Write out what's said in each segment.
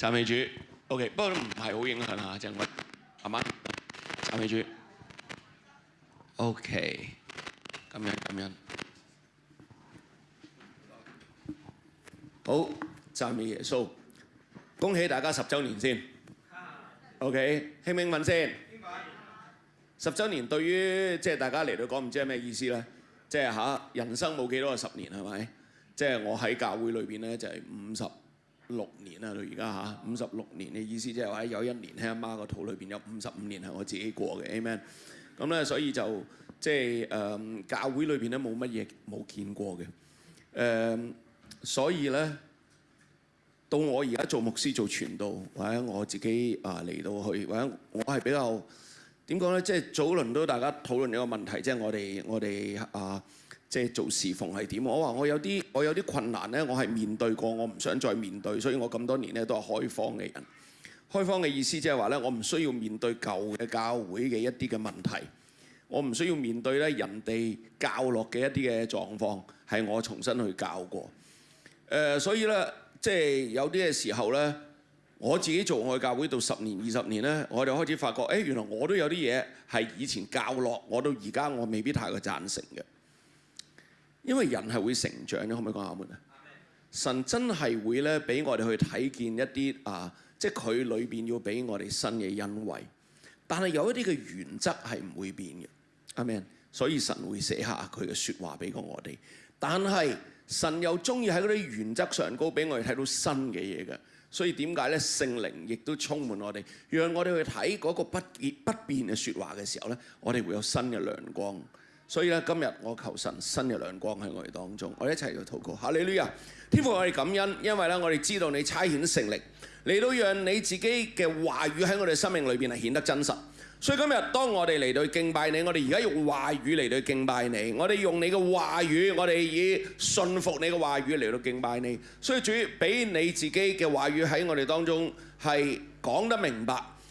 赞美主，OK，不過都唔係好影響嚇，長我阿媽，赞美主，OK，咁樣咁樣，好，赞美耶穌，恭喜大家十週年先，OK，興興奮先，十週年對於即係大家嚟到講唔知係咩意思咧？即係嚇人生冇幾多十年係咪？即係我喺教會裏邊咧就係五十。六年啦，到而家嚇，五十六年嘅意思即係話，有一年喺阿媽個肚裏邊有五十五年係我自己過嘅，Amen。咁咧，所以就即係誒教會裏邊咧冇乜嘢冇見過嘅，誒，所以咧到我而家做牧師做傳道或者我自己啊嚟到去或者我係比較點講咧，即係早輪都大家討論一個問題，即係我哋我哋啊。即係做事，逢係點？我話我有啲我有啲困難咧，我係面對過，我唔想再面對，所以我咁多年咧都係開方嘅人。開方嘅意思即係話咧，我唔需要面對舊嘅教會嘅一啲嘅問題，我唔需要面對咧人哋教落嘅一啲嘅狀況係我重新去教過。誒，所以咧即係有啲嘅時候咧，我自己做愛教會到十年二十年咧，我就開始發覺，誒原來我都有啲嘢係以前教落，我到而家我未必太過贊成嘅。因為人係會成長嘅，可唔可以講下冇啊？神真係會咧俾我哋去睇見一啲啊，即係佢裏邊要俾我哋新嘅恩惠，但係有一啲嘅原則係唔會變嘅，阿 Man。所以神會寫下佢嘅説話俾過我哋，但係神又中意喺嗰啲原則上高俾我哋睇到新嘅嘢嘅。所以點解咧聖靈亦都充滿我哋，讓我哋去睇嗰個不變不變嘅説話嘅時候咧，我哋會有新嘅亮光。所以咧，今日我求神新嘅亮光喺我哋当中，我一齐去祷告。哈利路啊，天父，我哋感恩，因为咧，我哋知道你差遣成力，你都让你自己嘅话语喺我哋生命里边系显得真实。所以今日当我哋嚟到敬拜你，我哋而家用话语嚟到敬拜你，我哋用你嘅话语，我哋以信服你嘅话语嚟到敬拜你。所以主，俾你自己嘅话语喺我哋当中系讲得明白。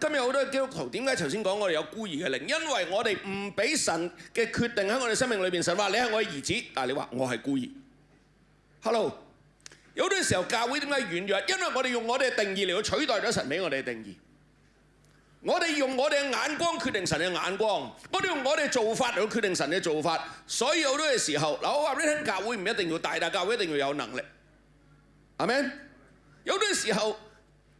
今日好多基督徒點解頭先講我哋有孤兒嘅靈？因為我哋唔俾神嘅決定喺我哋生命裏邊。神話你係我嘅兒子，但係你話我係孤兒。Hello，有啲時候教會點解軟弱？因為我哋用我哋嘅定義嚟取代咗神俾我哋嘅定義。我哋用我哋嘅眼光決定神嘅眼光，我哋用我哋嘅做法嚟決定神嘅做法。所以好多嘅時候，嗱我話俾你聽，教會唔一定要大，但教會一定要有能力。阿 m 有啲時候。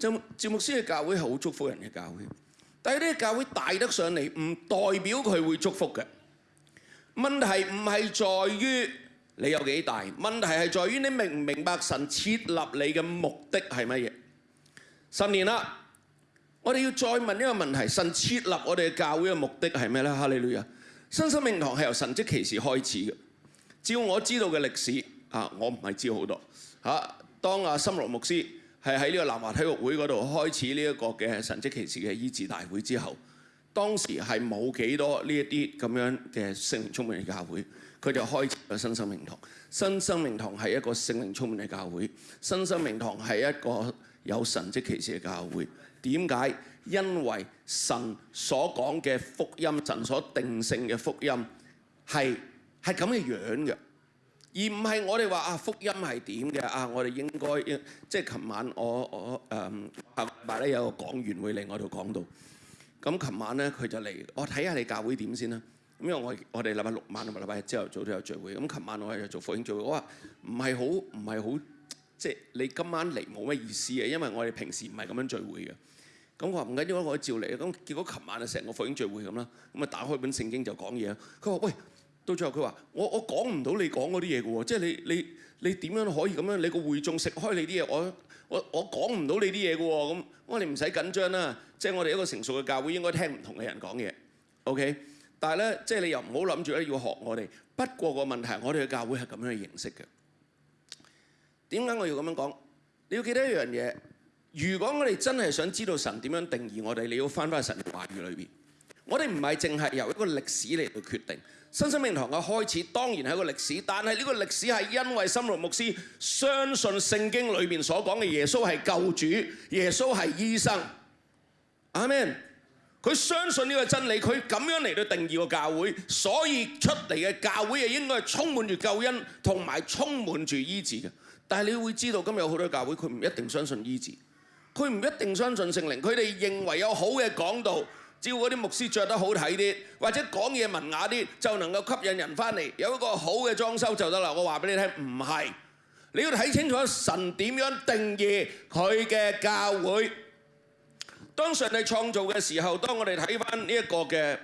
詹詹姆斯嘅教会好祝福人嘅教会，但系呢个教会大得上嚟，唔代表佢会祝福嘅。问题唔系在于你有几大，问题系在于你明唔明白神设立你嘅目的系乜嘢？十年啦，我哋要再问一个问题：神设立我哋嘅教会嘅目的系咩咧？哈里里啊，新生命堂系由神迹奇事开始嘅。照我知道嘅历史，啊，我唔系知好多。嚇，当阿森罗牧师。係喺呢個南華體育會嗰度開始呢一個嘅神跡奇事嘅醫治大會之後，當時係冇幾多呢一啲咁樣嘅聖靈充滿嘅教會，佢就開始咗新生命堂。新生命堂係一個聖靈充滿嘅教會，新生命堂係一個有神跡奇事嘅教會。點解？因為神所講嘅福音，神所定性嘅福音係係咁嘅樣嘅。而唔係我哋話啊福音係點嘅啊，我哋應該即係琴晚我我誒後咧有個講員會嚟我度講到，咁琴晚咧佢就嚟我睇下你教會點先啦，因為我我哋禮拜六晚同埋禮拜日朝頭早都有聚會，咁琴晚我係做福音聚會，我話唔係好唔係好即係你今晚嚟冇咩意思嘅，因為我哋平時唔係咁樣聚會嘅，咁我話唔緊要我照嚟，咁結果琴晚啊成個福音聚會咁啦，咁啊打開本聖經就講嘢，佢話喂。到最後，佢話：我我講唔到你講嗰啲嘢嘅喎，即係你你你點樣可以咁樣？你個會眾食開你啲嘢，我我我講唔到你啲嘢嘅喎。咁我哋你唔使緊張啦，即係我哋一個成熟嘅教會應該聽唔同嘅人講嘢。O.K. 但係咧，即係你又唔好諗住咧要學我哋。不過個問題係，我哋嘅教會係咁樣嘅形式嘅。點解我要咁樣講？你要記得一樣嘢，如果我哋真係想知道神點樣定義我哋，你要翻返去神話語裏邊。我哋唔係淨係由一個歷史嚟到決定。新生命堂嘅開始當然係一個歷史，但係呢個歷史係因為森洛牧師相信聖經裏面所講嘅耶穌係救主，耶穌係醫生。阿 m a n 佢相信呢個真理，佢咁樣嚟到定義個教會，所以出嚟嘅教會係應該係充滿住救恩同埋充滿住醫治嘅。但係你會知道今日有好多教會，佢唔一定相信醫治，佢唔一定相信聖靈，佢哋認為有好嘅講道。只要嗰啲牧師着得好睇啲，或者講嘢文雅啲，就能夠吸引人翻嚟。有一個好嘅裝修就得啦。我話俾你聽，唔係你要睇清楚神點樣定義佢嘅教會。當上帝創造嘅時候，當我哋睇翻呢一個嘅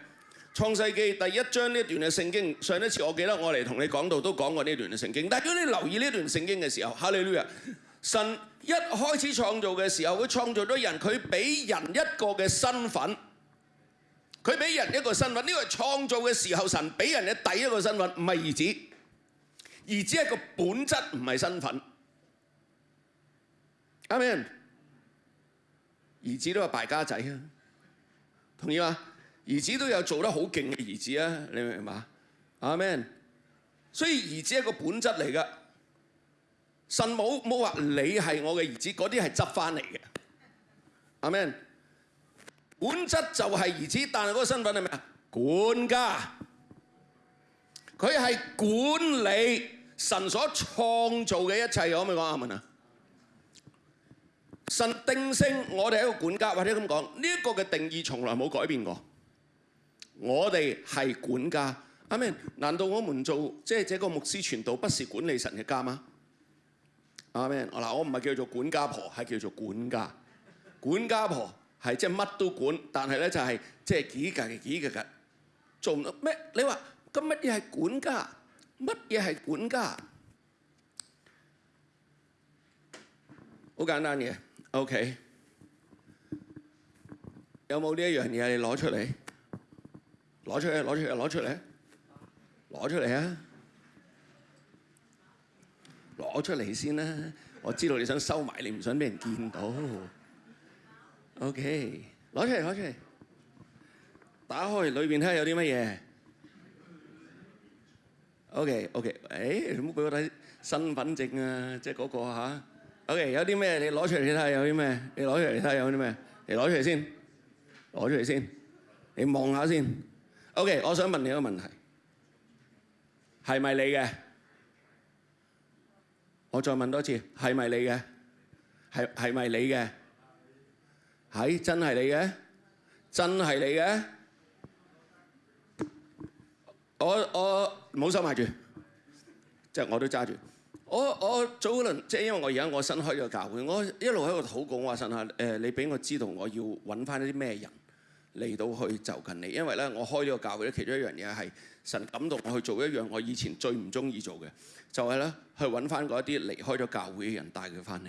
創世記第一章呢一段嘅聖經，上一次我記得我嚟同你講到都講過呢段嘅聖經。但如果你留意呢段聖經嘅時候，哈利路亞！神一開始創造嘅時候，佢創造咗人，佢俾人一個嘅身份。佢俾人一個身份，呢個係創造嘅時候神俾人嘅第一個身份，唔係兒子，兒子係个個本質，唔係身份。阿 m a n 兒子都係敗家仔啊，同意吗？兒子都有做得好勁嘅兒子啊，你明嘛？阿 m a n 所以兒子係一個本質嚟噶，神冇冇話你係我嘅兒子，嗰啲係執翻嚟嘅。阿 m a n 本質就係如此，但係嗰個身份係咩啊？管家，佢係管理神所創造嘅一切，可唔可以講阿文啊？神定性我哋係一個管家，或者咁講，呢一個嘅定義從來冇改變過。我哋係管家，阿明，難道我们做即係這個牧師傳道不是管理神嘅家吗？阿明，嗱，我唔係叫做管家婆，係叫做管家，管家婆。係即係乜都管，但係咧就係即係幾格幾格嘅，做咩？你話咁乜嘢係管家？乜嘢係管家？好簡單嘅 o k 有冇呢樣嘢你攞出嚟？攞出嚟，攞出嚟，攞出嚟，攞出嚟啊！攞出嚟先啦！我知道你想收埋，你唔想俾人見到。OK，攞出嚟，攞出嚟，打開裏邊睇下有啲乜嘢。OK，OK，誒，咁俾我睇身份證啊，即係嗰個啊。OK，有啲咩你攞出嚟睇下有啲咩？你攞出嚟睇下有啲咩？你攞出嚟先，攞出嚟先，你望下先。OK，我想問你一個問題，係咪你嘅？我再問多次，係咪你嘅？係係咪你嘅？係，真係你嘅，真係你嘅。我我唔好收埋住，即係我都揸住。我我早嗰輪，即係因為我而家我新開個教會，我一路喺度討講話神啊，誒，你俾我知道，我要揾翻啲咩人嚟到去就近你，因為咧我開呢個教會，其中一樣嘢係神感動我去做一樣我以前最唔中意做嘅，就係咧去揾翻嗰一啲離開咗教會嘅人帶佢翻嚟。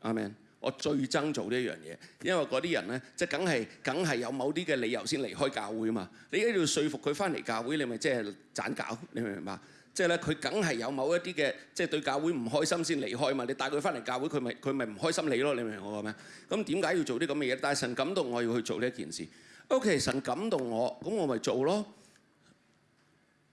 阿 m a n 我最憎做呢一樣嘢，因為嗰啲人咧，即係梗係梗係有某啲嘅理由先離開教會啊嘛。你一要說服佢翻嚟教會，你咪即係掙搞，你明唔明白？即係咧，佢梗係有某一啲嘅，即係對教會唔開心先離開嘛。你帶佢翻嚟教會，佢咪佢咪唔開心你咯，你明我講咩？咁點解要做啲咁嘅嘢？但係神感動我要去做呢一件事。O.K.，神感動我，咁我咪做咯。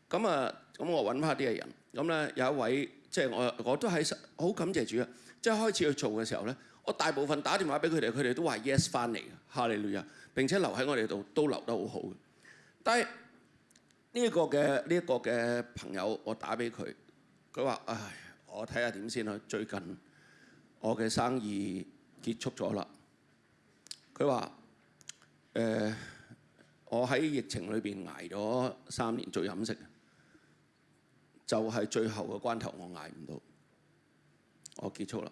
咁啊，咁我揾翻啲嘅人。咁咧有一位，即係我我都係好感謝主啊。即係開始去做嘅時候咧。我大部分打電話俾佢哋，佢哋都話 yes 翻嚟嘅，哈利路亞！並且留喺我哋度都留得好好嘅。但係呢一個嘅呢一個嘅朋友，我打俾佢，佢話：唉，我睇下點先啦。最近我嘅生意結束咗啦。佢話：誒，我喺疫情裏邊捱咗三年做飲食，就係最後嘅關頭，我捱唔到，我結束啦。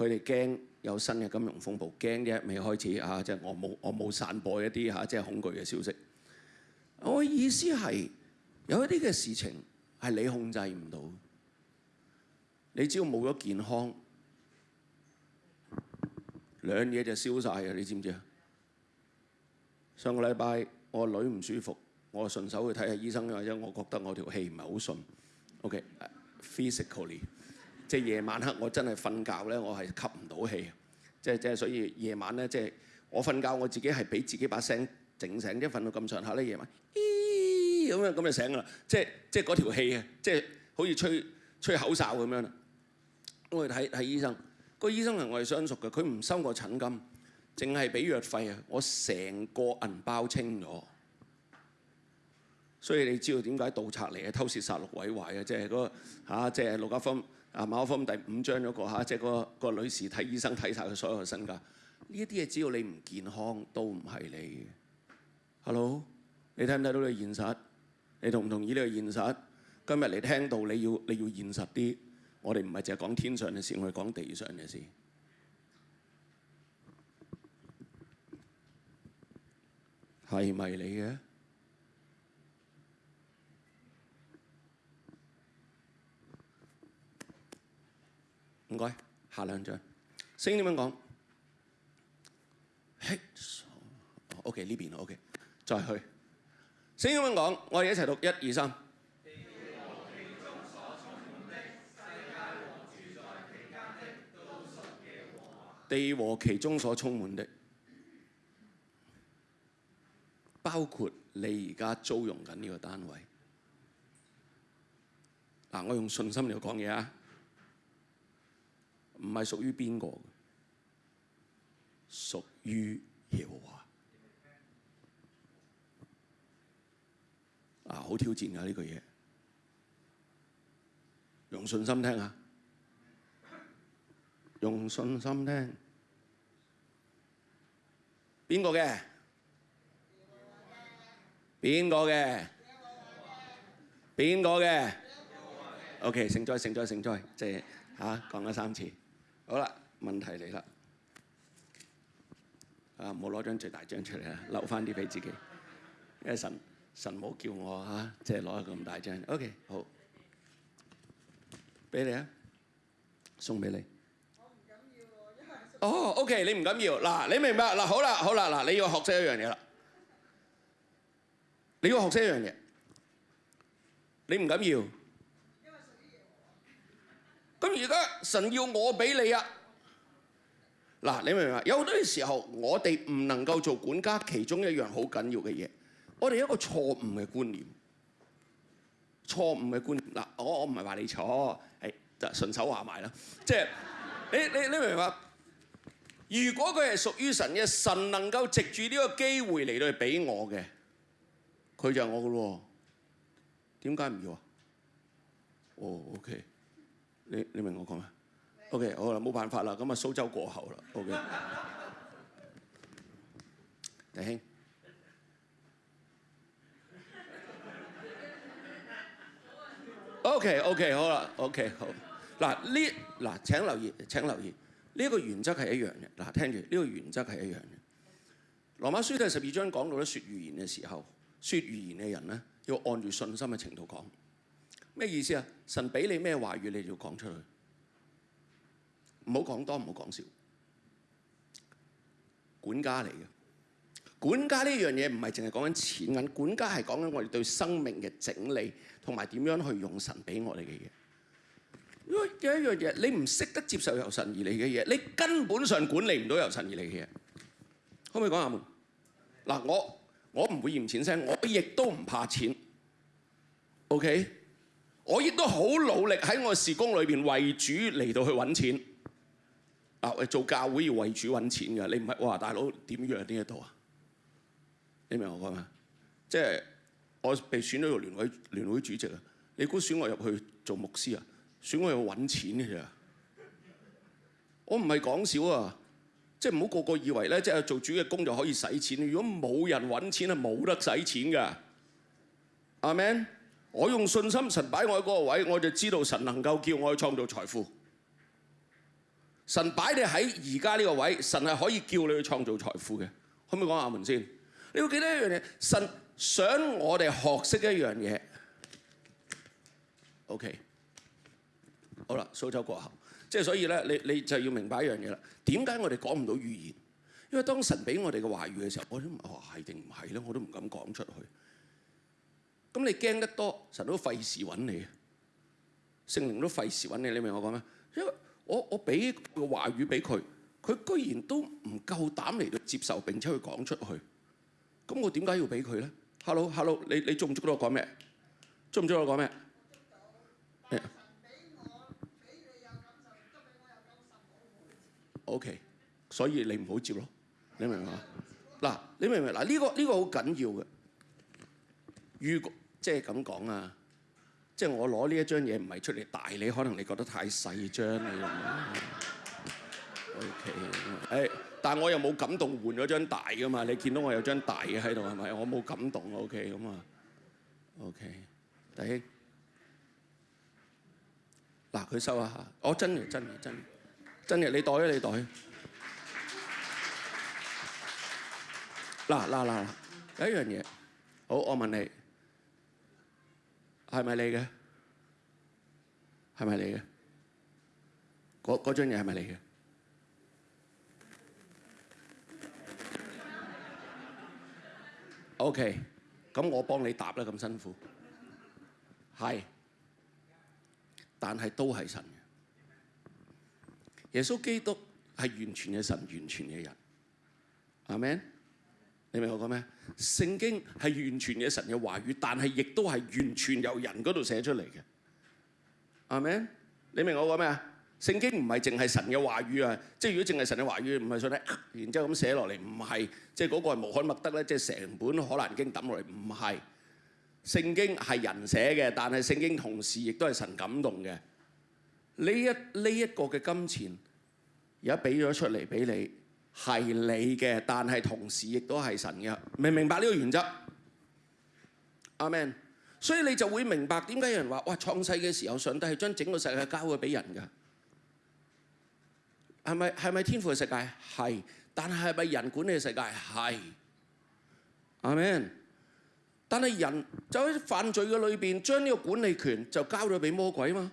佢哋驚有新嘅金融風暴，驚啫，未開始嚇，即係我冇我冇散播一啲嚇，即係恐懼嘅消息。我意思係有一啲嘅事情係你控制唔到，你只要冇咗健康，兩嘢就消晒啊！你知唔知啊？上個禮拜我女唔舒服，我順手去睇下醫生，或者我覺得我條氣唔係好順。OK，physically。即係夜晚黑，我真係瞓覺咧，我係吸唔到氣。即係即係，所以夜晚咧，即係我瞓覺，我自己係俾自己把聲整醒。一瞓到咁上下咧，夜晚咦咁樣咁就醒啦。即係即係嗰條氣啊！即係好似吹吹口哨咁樣啦。我去睇睇醫生，個醫生係我哋相熟嘅，佢唔收我診金，淨係俾藥費啊！我成個銀包清咗。所以你知道點解盜賊嚟係偷竊殺六毀壞啊，即係嗰個嚇，即係陸家鋒。啊，馬可福音第五章嗰個嚇，即係個個女士睇醫生睇晒佢所有嘅身價，呢啲嘢只要你唔健康都唔係你。嘅。Hello，你睇唔睇到呢個現實？你同唔同意呢個現實？今日你聽到你要你要現實啲，我哋唔係淨係講天上嘅事，我哋講地上嘅事。係咪你嘅？唔該，下兩張聲點樣講？O 嘿 K 呢邊 O K，再去聲點樣講？我哋一齊讀一二三。地和其中所充滿的，包括你而家租用緊呢個單位。嗱，我用信心嚟講嘢啊！唔係屬於邊個？屬於耶和華。啊，好挑戰㗎呢句嘢。用信心聽下，用信心聽。邊個嘅？邊個嘅？邊個嘅？O.K. 承載承載承載，謝嚇講咗三次。好啦，問題嚟啦！啊，冇攞張最大張出嚟啊，留翻啲俾自己。因神神冇叫我嚇，即係攞咗咁大張。OK，好，俾你啊，送俾你。我唔敢要，喎，因為哦，OK，你唔敢要嗱，你明白嗱？好啦，好啦，嗱，你要學識一樣嘢啦，你要學識一樣嘢，你唔敢要。而家神要我俾你啊！嗱，你明唔明啊？有好多時时候，我哋唔能够做管家其中一样好紧要嘅嘢。我哋一个错误嘅观念，错误嘅观念嗱，我我唔系话你错，系就顺手话埋啦。即系你你你明唔明啊？如果佢系属于神嘅，神能够藉住呢个机会嚟到俾我嘅，佢就我嘅咯。点解唔要啊？哦，OK。你你明我講咩？OK，好啦，冇辦法啦，咁啊蘇州過後啦。OK，大兄 OK，OK，好啦，OK，好。嗱呢嗱請留意，請留意，呢個原則係一樣嘅。嗱聽住，呢個原則係一樣嘅。羅馬書第十二章講到咧，説預言嘅時候，説預言嘅人咧，要按住信心嘅程度講。咩意思啊？神俾你咩話語，你就講出去。唔好講多，唔好講少。管家嚟嘅，管家呢樣嘢唔係淨係講緊錢銀，管家係講緊我哋對生命嘅整理，同埋點樣去用神俾我哋嘅嘢。因為有一樣嘢，你唔識得接受由神而嚟嘅嘢，你根本上管理唔到由神而嚟嘅嘢。可唔可以講阿門？嗱，我我唔會嫌錢聲，我亦都唔怕錢。OK。我亦都好努力喺我事工裏边為主嚟到去揾錢。啊，做教會要為主揾錢㗎，你唔係哇，大佬點样點一到啊？你明我講咩？即係我被選咗做聯会联会主席啊！你估選我入去做牧師啊？選我入揾錢啫。我唔係講少啊！即係唔好個個以為咧，即係做主嘅工就可以使錢。如果冇人揾錢，係冇得使錢㗎。阿 m a n 我用信心神擺我喺嗰個位，我就知道神能夠叫我去創造財富。神擺你喺而家呢個位，神係可以叫你去創造財富嘅。可唔可以講下文先？你要記得一樣嘢，神想我哋學識一樣嘢。OK，好啦，蘇州过后，即係所以咧，你你就要明白一樣嘢啦。點解我哋講唔到語言？因為當神俾我哋嘅話語嘅時候，我都話係定唔係咧，我都唔敢講出去。咁你驚得多，神都費事揾你，聖靈都費事揾你，你明我講咩？因為我我俾個話語俾佢，佢居然都唔夠膽嚟到接受並且去講出去。咁我點解要俾佢咧？Hello，Hello，你你中唔中到我講咩？中唔中我講咩？O K，所以你唔好接咯，你明唔啊？嗱，你明唔明？嗱，呢個呢個好緊要嘅。如果即係咁講啊！即係我攞呢一張嘢唔係出嚟大，你可能你覺得太細張啊！o K，係，但我又冇感動換咗張大噶嘛？你見到我有張大嘅喺度係咪？我冇感動啊！O K，咁啊，O K，大兄，嗱佢收下，我真嘅真嘅真嘅，真嘅你袋啊你袋！嗱嗱嗱，第一樣嘢，好，我問你。系咪你嘅？系咪你嘅？嗰嗰樽嘢系咪你嘅？O.K.，咁我幫你答啦，咁辛苦。係，但係都係神嘅。耶穌基督係完全嘅神，完全嘅人。阿門。你明我講咩？聖經係完全嘅神嘅話語，但係亦都係完全由人嗰度寫出嚟嘅，阿咪？你明我講咩啊？聖經唔係淨係神嘅話語啊，即係如果淨係神嘅話語，唔係想咧，然之後咁寫落嚟，唔係，即係嗰個係無可默得咧，即係成本可好經抌落嚟，唔係。聖經係人寫嘅，但係聖經同時亦都係神感動嘅。呢一呢一個嘅金錢而家俾咗出嚟俾你。系你嘅，但系同時亦都係神嘅，明唔明白呢個原則？阿 m a n 所以你就會明白點解有人話哇，創世嘅時候上帝係將整個世界交咗俾人㗎，係咪係咪天父嘅世界？係，但係係咪人管理嘅世界？係，阿 m a n 但係人就喺犯罪嘅裏邊，將呢個管理權就交咗俾魔鬼嘛？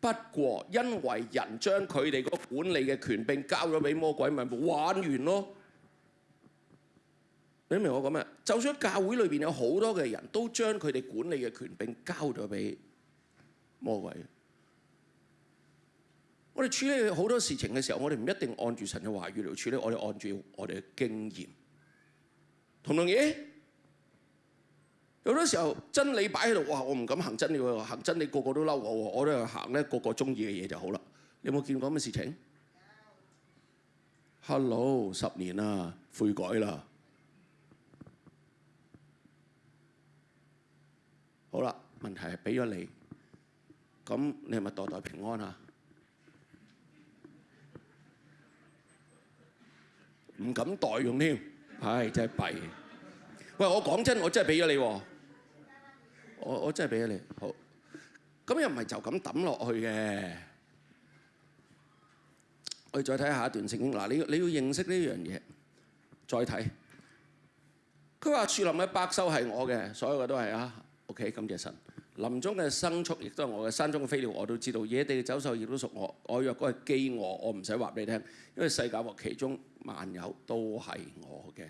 不過，因為人將佢哋個管理嘅權柄交咗俾魔鬼，咪玩完咯？你明我講咩？就算教會裏邊有好多嘅人都將佢哋管理嘅權柄交咗俾魔鬼，我哋處理好多事情嘅時候，我哋唔一定按住神嘅話語嚟處理，我哋按住我哋嘅經驗，同唔同意？有好時候真理擺喺度，哇！我唔敢行真理喎，行真理個個都嬲我喎，我都係行咧個個中意嘅嘢就好啦。你有冇見過咁嘅事情？Hello，十年啊，悔改啦！好啦，問題係俾咗你，咁你係咪代代平安啊？唔敢代用添，唉，真係弊。喂，我講真，我真係俾咗你喎。我我真係俾咗你，好。咁又唔係就咁抌落去嘅。我哋再睇下一段聖經，嗱，你你要認識呢樣嘢。再睇，佢話樹林嘅百獸係我嘅，所有嘅都係啊。OK，感謝神。林中嘅牲畜亦都係我嘅，山中嘅飛鳥我都知道，野地嘅走獸亦都屬我。我若果係饑餓，我唔使話你聽，因為世界和其中萬有都係我嘅。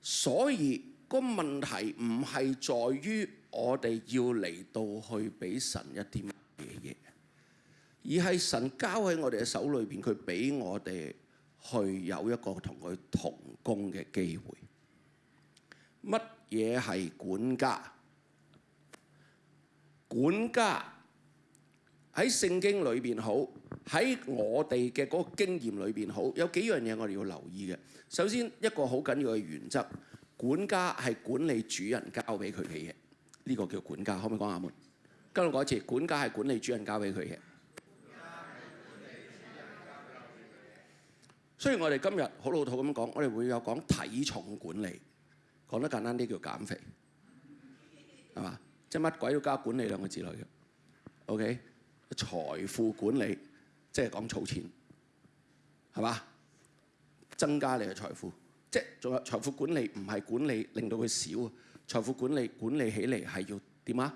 所以。个问题唔系在于我哋要嚟到去俾神一啲乜嘢，而系神交喺我哋嘅手里边，佢俾我哋去有一个同佢同工嘅机会。乜嘢系管家？管家喺圣经里边好，喺我哋嘅嗰个经验里边好，有几样嘢我哋要留意嘅。首先一个好紧要嘅原则。管家係管理主人交俾佢嘅嘢，呢個叫管家。可唔可以講下門？跟住講一次，管家係管理主人交俾佢嘅。雖然我哋今日好老土咁講，我哋會有講體重管理，講得簡單啲叫減肥，係嘛？即係乜鬼都加管理兩個字落嘅。OK，財富管理即係講儲錢，係嘛？增加你嘅財富。即係仲有財富管理唔係管理令到佢少啊，財富管理管理起嚟係要點啊？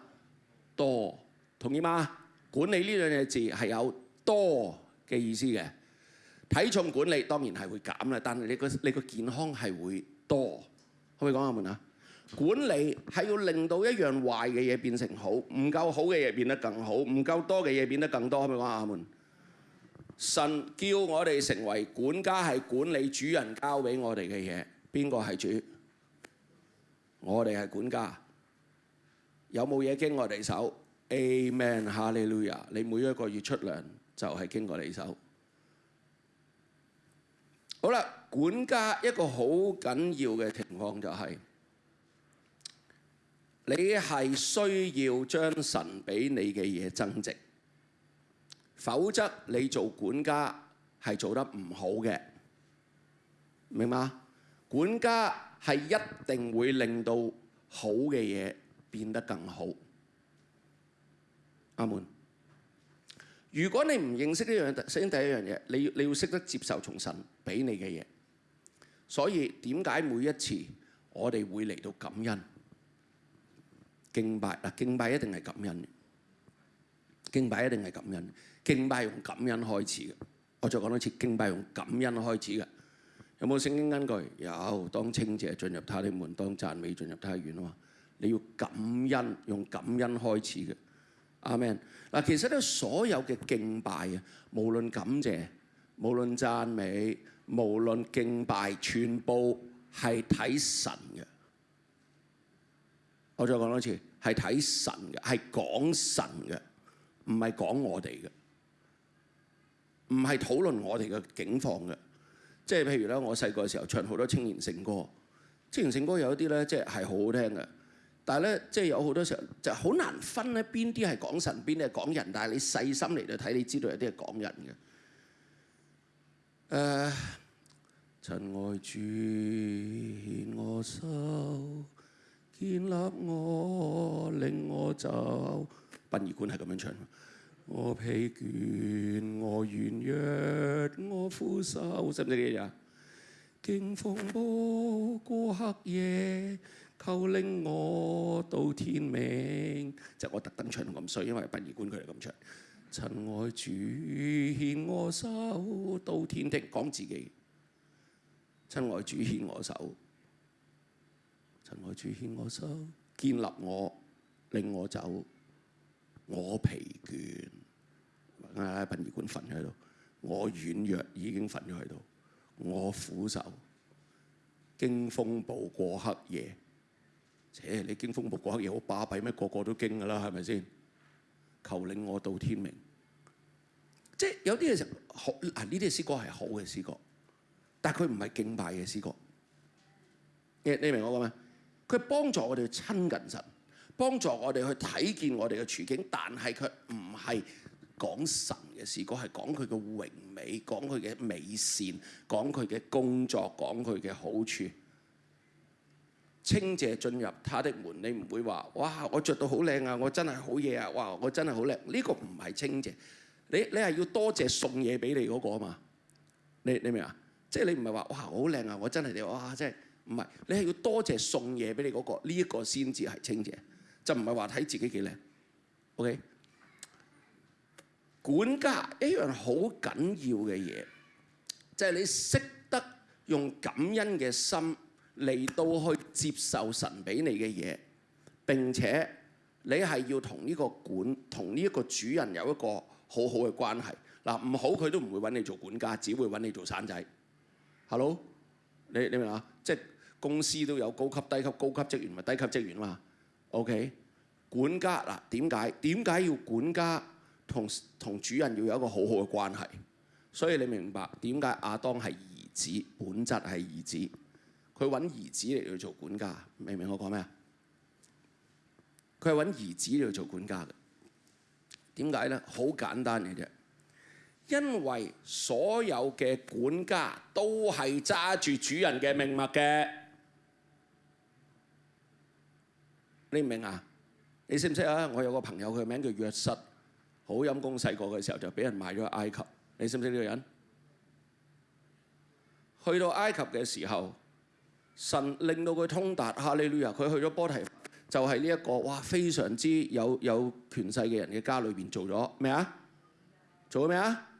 多同意嗎？管理呢兩隻字係有多嘅意思嘅。體重管理當然係會減啦，但係你個你個健康係會多，可唔可以講下啊？門啊，管理係要令到一樣壞嘅嘢變成好，唔夠好嘅嘢變得更好，唔夠多嘅嘢變得更多，可唔可以講下啊？門？神叫我哋成為管家，係管理主人交俾我哋嘅嘢。邊個係主？我哋係管家。有冇嘢經我哋手 a m e n 哈利路亞！你每一個月出糧就係經過你手。好啦，管家一個好緊要嘅情況就係，你係需要將神俾你嘅嘢增值。否則你做管家係做得唔好嘅，明嘛？管家係一定會令到好嘅嘢變得更好。阿門。如果你唔認識呢樣首先第一樣嘢，你要你要識得接受從神俾你嘅嘢。所以點解每一次我哋會嚟到感恩敬拜？嗱，敬拜一定係感恩。敬拜一定係感恩，敬拜用感恩開始嘅。我再講多次，敬拜用感恩開始嘅。有冇聖經根據？有，當清者進入他的門，當讚美進入他院啊嘛。你要感恩，用感恩開始嘅。阿 m a n 嗱，其實咧，所有嘅敬拜啊，無論感謝，無論讚美，無論敬拜，全部係睇神嘅。我再講多次，係睇神嘅，係講神嘅。唔係講我哋嘅，唔係討論我哋嘅境況嘅，即係譬如咧，我細個嘅時候唱好多青年聖歌，青年聖歌有一啲咧即係係好好聽嘅，但係咧即係有好多時候就好難分咧邊啲係講神邊係講人，但係你細心嚟到睇，你知道有啲係講人嘅。誒，塵外轉我心，建立我，令我走。閉耳館係咁樣唱。我疲倦，我軟弱，我苦受，識唔識呢啲啊？經风波過黑夜，求令我到天明。就我特登唱到咁衰，因為畢業馆佢哋咁唱。親愛主牽我手，到天庭，講自己。親愛主牽我手，親愛主牽我手，建立我，令我走。我疲倦，啊殯仪館瞓咗喺度。我軟弱已經瞓咗喺度。我苦受，經風暴過黑夜。誒，你經風暴過黑夜好巴閉咩？個個都經噶啦，係咪先？求領我到天明。即系有啲嘢就好啊，呢啲詩歌係好嘅詩歌，但系佢唔係敬拜嘅詩歌。你你明我講咩？佢幫助我哋親近神。幫助我哋去睇見我哋嘅處境，但係佢唔係講神嘅事，個係講佢嘅榮美，講佢嘅美善，講佢嘅工作，講佢嘅好處。清謝進入他的門，你唔會話：，哇！我着到好靚啊，我真係好嘢啊！哇！我真係好靚。呢個唔係清謝，你你係要多謝送嘢俾你嗰個啊嘛？你你明啊？即係你唔係話：，哇！好靚啊！我真係你哇！真係唔係。你係要多謝送嘢俾你嗰個，呢一個先至係清謝。就唔係話睇自己幾靚，OK？管家一樣好緊要嘅嘢，就係你識得用感恩嘅心嚟到去接受神俾你嘅嘢，並且你係要同呢個管同呢一個主人有一個好好嘅關係。嗱，唔好佢都唔會揾你做管家，只會揾你做散仔，Hello，你你明啊？即公司都有高級、低級、高級職員同低級職員嘛。OK，管家嗱點解點解要管家同同主人要有一個好好嘅關係？所以你明白點解亞當係兒子，本質係兒子，佢揾兒子嚟去做管家，明唔明我講咩啊？佢係揾兒子嚟做管家嘅，點解咧？好簡單嘅啫，因為所有嘅管家都係揸住主人嘅命脈嘅。你明啊？你識唔識啊？我有個朋友，佢名叫約瑟，好陰功。細個嘅時候就俾人賣咗去埃及。你識唔識呢個人？去到埃及嘅時候，神令到佢通達哈利路亞。佢去咗波提，就係呢一個哇，非常之有有權勢嘅人嘅家裏邊做咗咩啊？做咗咩啊？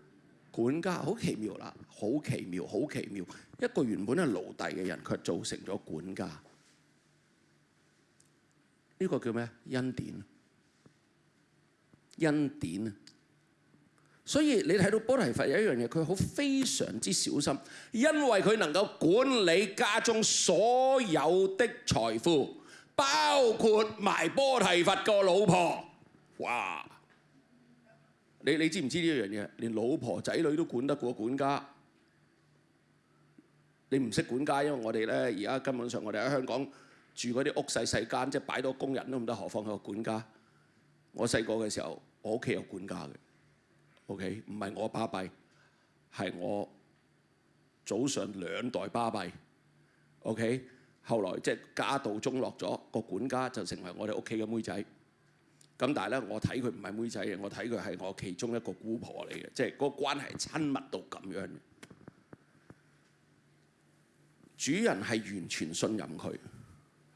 管家，好奇妙啦！好奇妙，好奇妙！一個原本係奴隸嘅人，佢做成咗管家。呢個叫咩？恩典，恩典啊！所以你睇到波提佛有一樣嘢，佢好非常之小心，因為佢能夠管理家中所有的財富，包括埋波提佛個老婆。哇！你你知唔知呢一樣嘢？連老婆仔女都管得過管家。你唔識管家，因為我哋咧而家根本上我哋喺香港。住嗰啲屋細細間，即係擺到工人都唔得，何況個管家？我細個嘅時候，我屋企有管家嘅，OK，唔係我巴閉，係我早上兩代巴閉。o k 後來即係家道中落咗，個管家就成為我哋屋企嘅妹仔。咁但係咧，我睇佢唔係妹仔嘅，我睇佢係我其中一個姑婆嚟嘅，即係嗰個關係親密到咁樣。主人係完全信任佢。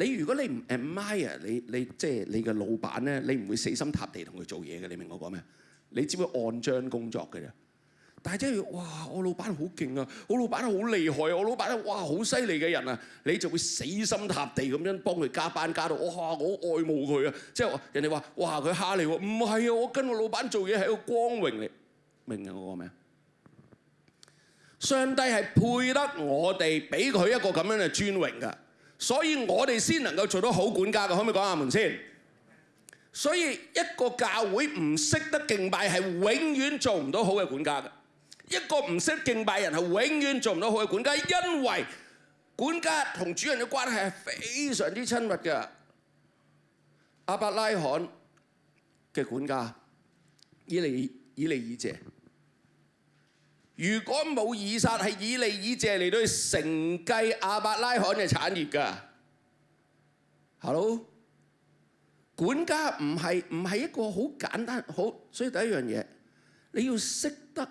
你如果你唔 admire 你你即系你嘅老板咧，你唔会死心塌地同佢做嘢嘅，你明我讲咩？你只会按章工作嘅啫。但系即系哇，我老板好劲啊，我老板好厉害，啊，我老板咧哇好犀利嘅人啊，你就会死心塌地咁样帮佢加班，加到我好我爱慕佢啊。即系人哋话哇佢虾你喎，唔系啊，我跟我老板做嘢系一个光荣嚟，明我讲咩？上帝系配得我哋俾佢一个咁样嘅尊荣噶。所以我哋先能夠做到好管家嘅，可唔可以講下門先？所以一個教會唔識得敬拜係永遠做唔到好嘅管家嘅，一個唔識敬拜人係永遠做唔到好嘅管家，因為管家同主人嘅關係係非常之親密嘅。阿伯拉罕嘅管家以利以利以谢。如果冇以撒係以利以謝嚟到去承繼阿伯拉罕嘅產業㗎，hello 管家唔係唔係一個好簡單好，所以第一樣嘢你要識得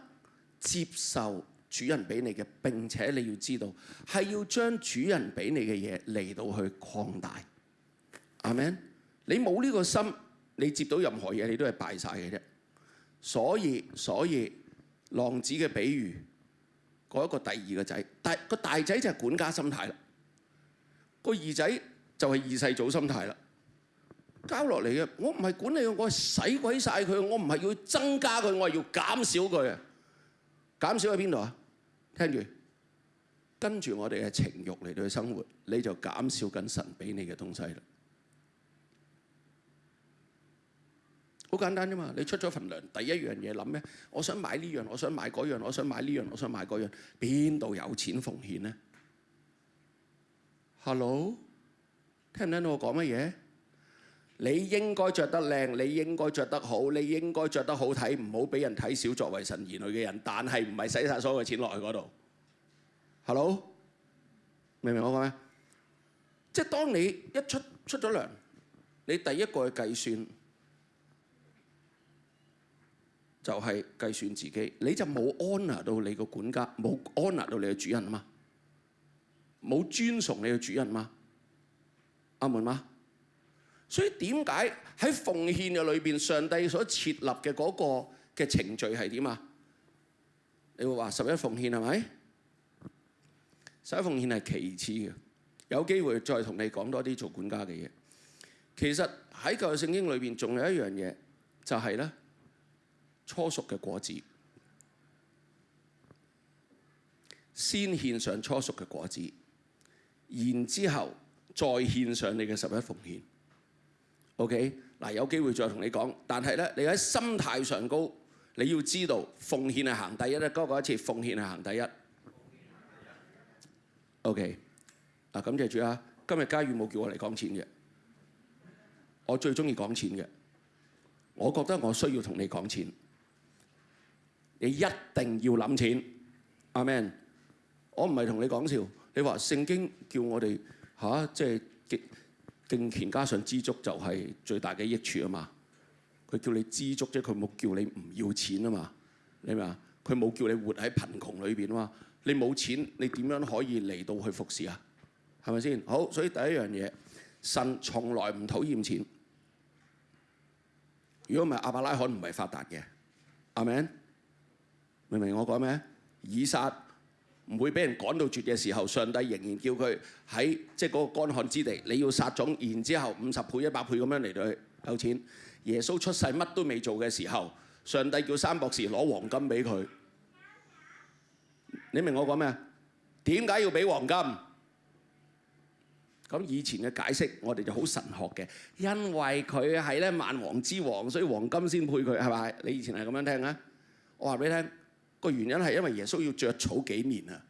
接受主人俾你嘅，並且你要知道係要將主人俾你嘅嘢嚟到去擴大，阿 m a n 你冇呢個心，你接到任何嘢你都係敗曬嘅啫，所以所以。浪子嘅比喻，嗰一個第二個仔，大個大仔就係管家心態啦，個二仔就係二世祖心態啦。交落嚟嘅，我唔係管理佢，我係使鬼晒佢，我唔係要增加佢，我係要減少佢。減少喺邊度啊？聽住，跟住我哋嘅情慾嚟到去生活，你就減少緊神俾你嘅東西啦。好簡單啫嘛！你出咗份糧，第一樣嘢諗咩？我想買呢樣，我想買嗰樣，我想買呢樣，我想買嗰樣，邊度有錢奉獻呢 h e l l o 聽唔聽到我講乜嘢？你應該着得靚，你應該着得好，你應該着得好睇，唔好俾人睇小作為神兒女嘅人。但係唔係使晒所有嘅錢落去嗰度？Hello，明唔明我講咩？即係當你一出出咗糧，你第一個去計算。就係計算自己，你就冇 h o n o r 到你個管家，冇 h o n o r 到你嘅主人嘛，冇尊崇你嘅主人嘛，阿門嘛。所以點解喺奉獻嘅裏邊，上帝所設立嘅嗰個嘅程序係點啊？你會話十一奉獻係咪？十一奉獻係其次嘅，有機會再同你講多啲做管家嘅嘢。其實喺舊嘅聖經裏邊，仲有一樣嘢就係咧。初熟嘅果子，先獻上初熟嘅果子，然之後再獻上你嘅十一奉獻。OK，嗱有機會再同你講，但係咧你喺心態上高，你要知道奉獻係行第一咧，嗰個一次奉獻係行第一。OK，嗱咁謝主啊！今日嘉宇冇叫我嚟講錢嘅，我最中意講錢嘅，我覺得我需要同你講錢。你一定要諗錢，阿 m a n 我唔係同你講笑。你話聖經叫我哋嚇，即係敬敬虔加上知足就係最大嘅益處啊嘛。佢叫你知足啫，佢冇叫你唔要錢啊嘛。你啊？佢冇叫你活喺貧窮裏邊嘛。你冇錢，你點樣可以嚟到去服侍啊？係咪先？好，所以第一樣嘢，神從來唔討厭錢。如果唔係阿伯拉罕唔係發達嘅，阿 men。明唔明我講咩？以撒唔會俾人趕到絕嘅時候，上帝仍然叫佢喺即係嗰個干旱之地，你要撒種，然之後五十倍、一百倍咁樣嚟去，有錢。耶穌出世乜都未做嘅時候，上帝叫三博士攞黃金俾佢。你明我講咩？點解要俾黃金？咁以前嘅解釋，我哋就好神學嘅，因為佢係咧萬王之王，所以黃金先配佢，係咪？你以前係咁樣聽啊？我話俾你聽。個原因係因為耶穌要著草幾年啊，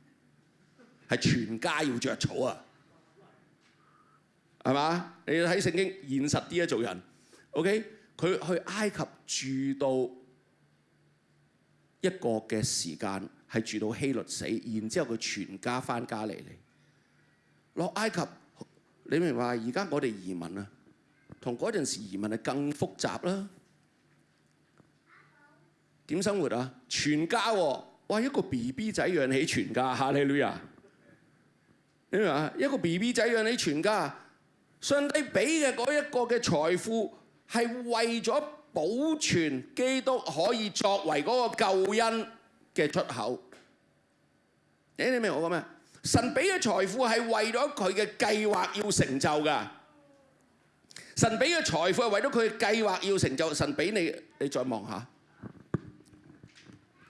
係全家要著草啊，係嘛？你要睇聖經現實啲啊，做人，OK？佢去埃及住到一個嘅時間，係住到希律死，然之後佢全家翻加利利落埃及。你明嘛？而家我哋移民啊，同嗰陣時移民係更複雜啦。点生活啊？全家，哇一个 B B 仔养起全家，利女啊？你话一个 B B 仔养起全家，上帝俾嘅嗰一个嘅财富系为咗保存基督可以作为嗰个救恩嘅出口。诶，你明我咩？神俾嘅财富系为咗佢嘅计划要成就噶。神俾嘅财富系为咗佢嘅计划要成就。神俾你，你再望下。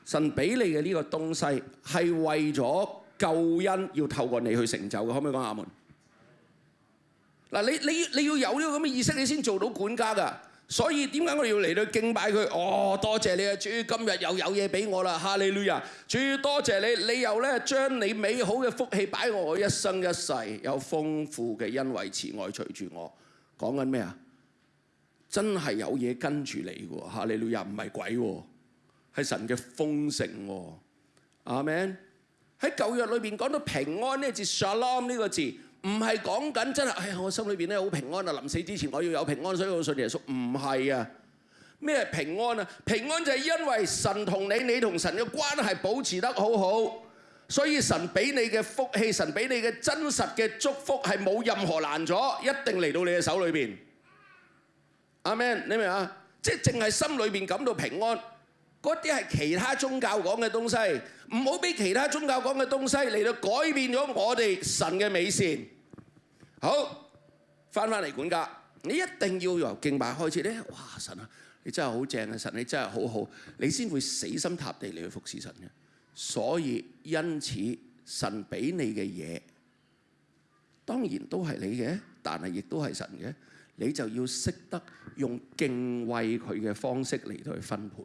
神俾你嘅呢個東西係為咗救恩，要透過你去成就嘅，可唔可以講阿門？嗱，你你你要有呢個咁嘅意識，你先做到管家噶。所以點解我哋要嚟到敬拜佢？哦，多謝你啊！主今日又有嘢俾我啦，哈利路亞！主多謝你，你又咧將你美好嘅福氣擺我一生一世，有豐富嘅恩惠慈愛隨住我。講緊咩啊？真係有嘢跟住你喎，哈利路亞唔係鬼喎。系神嘅丰盛，阿 Man，喺旧約里边讲到平安呢字 shalom 呢个字，唔系讲紧真系呀，我心里边咧好平安啊！临死之前我要有平安，所以我信耶稣唔系啊？咩平安啊？平安就系因为神同你，你同神嘅关系保持得好好，所以神俾你嘅福气，神俾你嘅真实嘅祝福系冇任何难阻，一定嚟到你嘅手里边。阿 man，你明啊？即系净系心里边感到平安。嗰啲係其他宗教講嘅東西，唔好俾其他宗教講嘅東西嚟到改變咗我哋神嘅美善。好翻返嚟管家，你一定要由敬拜開始咧。哇！神啊，你真係好正啊！神，你真係好好，你先會死心塌地嚟去服侍神嘅。所以因此，神俾你嘅嘢當然都係你嘅，但係亦都係神嘅。你就要識得用敬畏佢嘅方式嚟到去分配。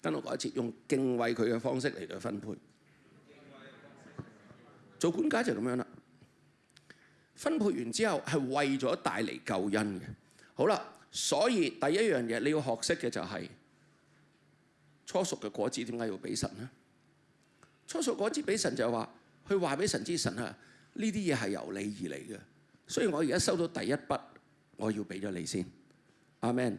等我講一次，用敬畏佢嘅方式嚟到分配，做管家就咁樣啦。分配完之後係為咗帶嚟救恩嘅。好啦，所以第一樣嘢你要學識嘅就係初熟嘅果子點解要俾神呢？初熟果子俾神就係話，佢話俾神之神啊，呢啲嘢係由你而嚟嘅。所以我而家收到第一筆，我要俾咗你先。阿 m a n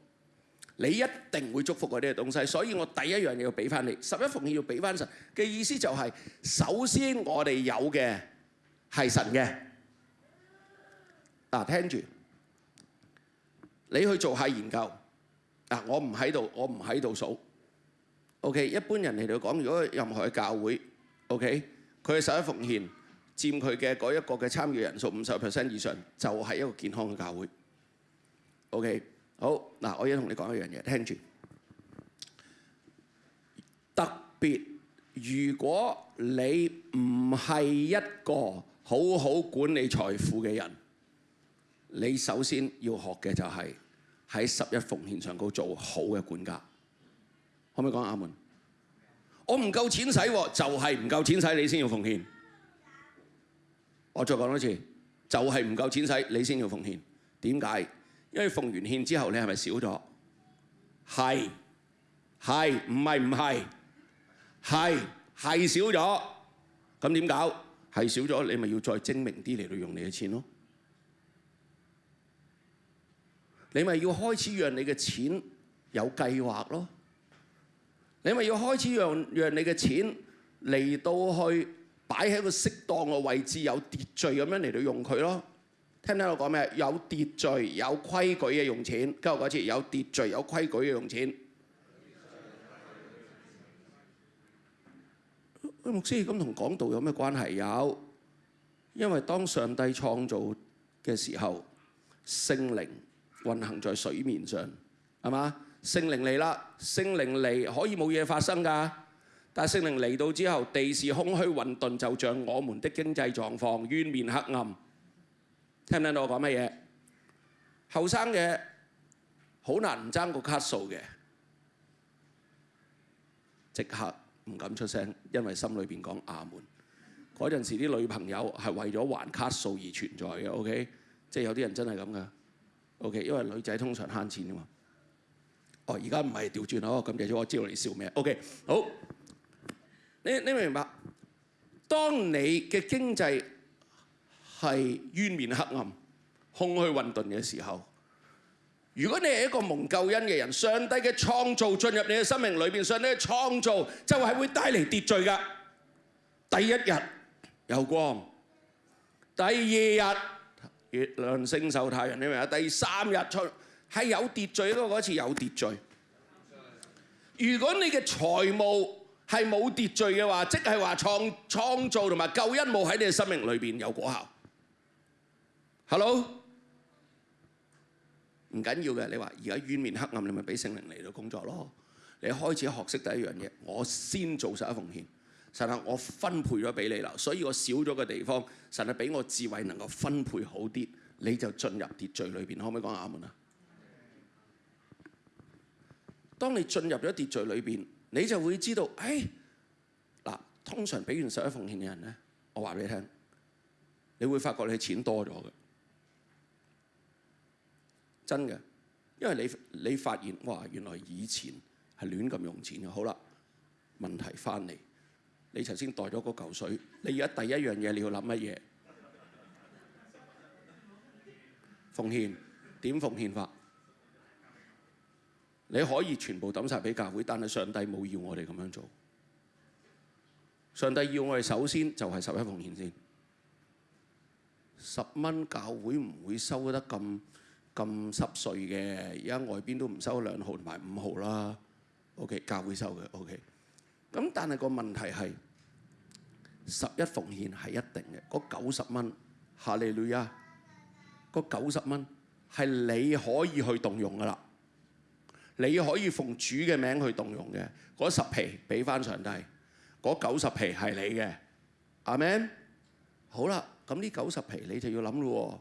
你一定會祝福嗰啲嘅東西，所以我第一樣嘢要俾翻你，十一奉獻要俾翻神嘅意思就係，首先我哋有嘅係神嘅，嗱聽住，你去做下研究，嗱我唔喺度，我唔喺度數，OK，一般人嚟到講，如果任何嘅教會，OK，佢嘅十一奉獻佔佢嘅嗰一個嘅參與人數五十 percent 以上，就係一個健康嘅教會，OK。好嗱，我要同你講一樣嘢，聽住。特別如果你唔係一個好好管理財富嘅人，你首先要學嘅就係喺十一奉獻上高做好嘅管家。可唔可以講阿門？我唔夠錢使，就係唔夠錢使，你先要奉獻。我再講多次，就係唔夠錢使，你先要奉獻。點解？因為奉完獻之後，你係咪少咗？係係唔係唔係？係係少咗，咁點搞？係少咗，你咪要再精明啲嚟到用你嘅錢咯。你咪要開始讓你嘅錢有計劃咯。你咪要開始讓讓你嘅錢嚟到去擺喺個適當嘅位置，有秩序咁樣嚟到用佢咯。聽唔聽到我講咩？有秩序、有規矩嘅用錢，今日嗰次有秩序、有規矩嘅用錢。牧師咁同講道有咩關係？有，因為當上帝創造嘅時候，聖靈運行在水面上，係嘛？聖靈嚟啦，聖靈嚟可以冇嘢發生㗎，但聖靈嚟到之後，地是空虛混濁，就像我們的經濟狀況冤面黑暗。聽唔聽到我講乜嘢？後生嘅好難唔爭個卡數嘅，即刻唔敢出聲，因為心裏邊講亞門。嗰陣時啲女朋友係為咗還卡數而存在嘅。OK，即係有啲人真係咁噶。OK，因為女仔通常慳錢啊嘛。哦，而家唔係調轉咯。咁至少我知道你笑咩。OK，好。你你明白？當你嘅經濟系冤面黑暗、空虛混沌嘅時候，如果你係一個蒙救恩嘅人，上帝嘅創造進入你嘅生命裏邊，上帝嘅創造就係會帶嚟秩序嘅。第一日有光，第二日月亮、星宿、太陽，你明啊？第三日出係有秩序咯，嗰次有秩序。如果你嘅財務係冇秩序嘅話，即係話創創造同埋救恩冇喺你嘅生命裏邊有果效。Hello，唔緊要嘅。你話而家冤面黑暗，你咪俾聖靈嚟到工作咯。你開始學識第一樣嘢，我先做十一奉獻。神啊，我分配咗俾你啦，所以我少咗嘅地方，神啊俾我智慧能夠分配好啲，你就進入秩序裏邊。可唔可以講亞門啊？當你進入咗秩序裏邊，你就會知道，哎，嗱，通常俾完十一奉獻嘅人咧，我話俾你聽，你會發覺你錢多咗嘅。真嘅，因為你你發現哇，原來以前係亂咁用錢嘅。好啦，問題翻嚟，你頭先袋咗個舊水，你而家第一樣嘢你要諗乜嘢？奉獻點奉獻法？你可以全部抌晒俾教會，但係上帝冇要我哋咁樣做。上帝要我哋首先就係十一奉獻先，十蚊教會唔會收得咁？咁濕碎嘅，而家外邊都唔收兩毫同埋五毫啦。O.K. 教會收嘅，O.K. 咁但係個問題係十一奉獻係一定嘅，嗰九十蚊，哈利路亞，嗰九十蚊係你可以去動用㗎啦，你可以奉主嘅名去動用嘅。嗰十皮俾翻上帝，嗰九十皮係你嘅。阿 m a n 好啦，咁呢九十皮你就要諗咯，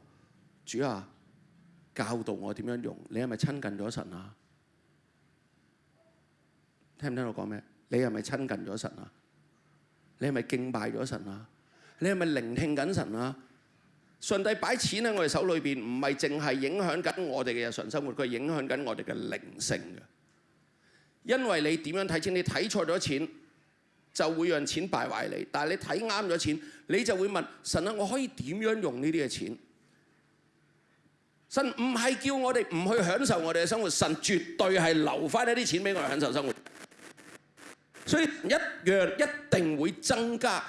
主啊！教導我點樣用？你係咪親近咗神啊？聽唔聽到講咩？你係咪親近咗神啊？你係咪敬拜咗神啊？你係咪聆聽緊神啊？上帝擺錢喺我哋手裏邊，唔係淨係影響緊我哋嘅日常生活，佢影響緊我哋嘅靈性嘅。因為你點樣睇錢？你睇錯咗錢，就會讓錢敗壞你；但係你睇啱咗錢，你就會問神啊：我可以點樣用呢啲嘅錢？神唔係叫我哋唔去享受我哋嘅生活，神絕對係留翻一啲錢俾我哋享受生活。所以一樣一定會增加。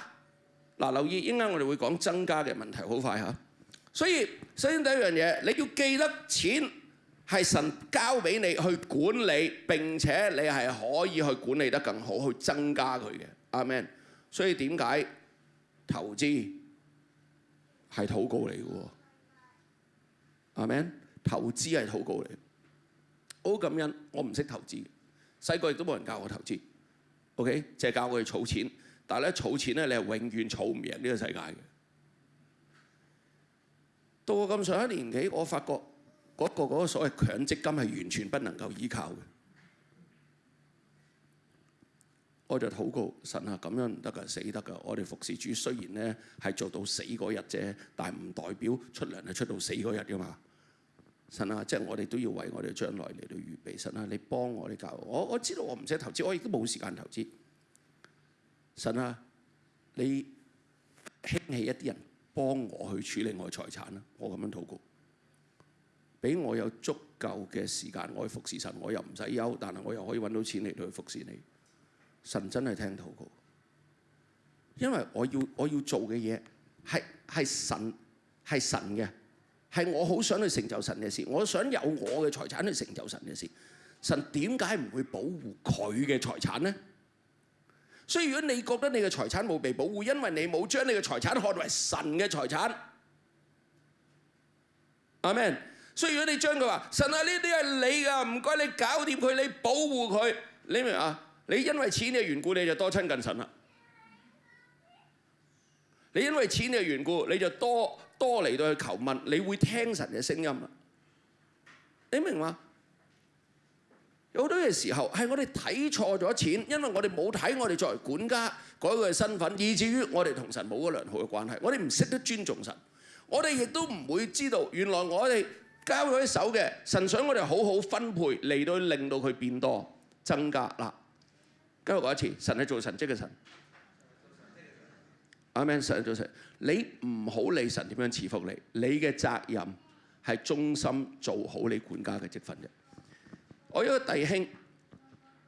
嗱，留意依家我哋會講增加嘅問題好快吓。所以首先第一樣嘢，你要記得錢係神交俾你去管理，並且你係可以去管理得更好，去增加佢嘅。阿 m a n 所以點解投資係祷告嚟嘅喎？係咪？投資係好高嚟。好感恩，我唔識投資，細個亦都冇人教我投資。OK，即係教我去儲錢。但係咧儲錢咧，你係永遠儲唔贏呢個世界嘅。到我咁上一年紀，我發覺嗰個嗰個所謂強積金係完全不能夠依靠嘅。我就禱告神啊，咁樣唔得噶，死得噶！我哋服侍主，雖然咧係做到死嗰日啫，但係唔代表出糧係出到死嗰日噶嘛。神啊，即係我哋都要為我哋將來嚟到預備。神啊，你幫我哋教我，我知道我唔使投資，我亦都冇時間投資。神啊，你興起一啲人幫我去處理我財產啦，我咁樣禱告，俾我有足夠嘅時間我去服侍神，我又唔使憂，但係我又可以揾到錢嚟到去服侍你。神真係聽禱告，因為我要我要做嘅嘢係係神係神嘅，係我好想去成就神嘅事。我想有我嘅財產去成就神嘅事。神點解唔會保護佢嘅財產呢？所以如果你覺得你嘅財產冇被保護，因為你冇將你嘅財產看為神嘅財產。阿 m a n 所以如果你將佢話神啊，呢啲係你噶，唔該你搞掂佢，你保護佢，你明啊？你因為錢嘅緣故，你就多親近神啦。你因為錢嘅緣故，你就多多嚟到去求問，你會聽神嘅聲音啦。你明嘛？有好多嘅時候係我哋睇錯咗錢，因為我哋冇睇我哋作為管家嗰個身份，以至於我哋同神冇個良好嘅關係。我哋唔識得尊重神，我哋亦都唔會知道原來我哋交咗手嘅神想我哋好好分配嚟到令到佢變多增加嗱。今日我一次，神係做神職嘅神。阿 m a n 神做神，你唔好理神點樣馳福你，你嘅責任係忠心做好你管家嘅職分啫。我有個弟兄，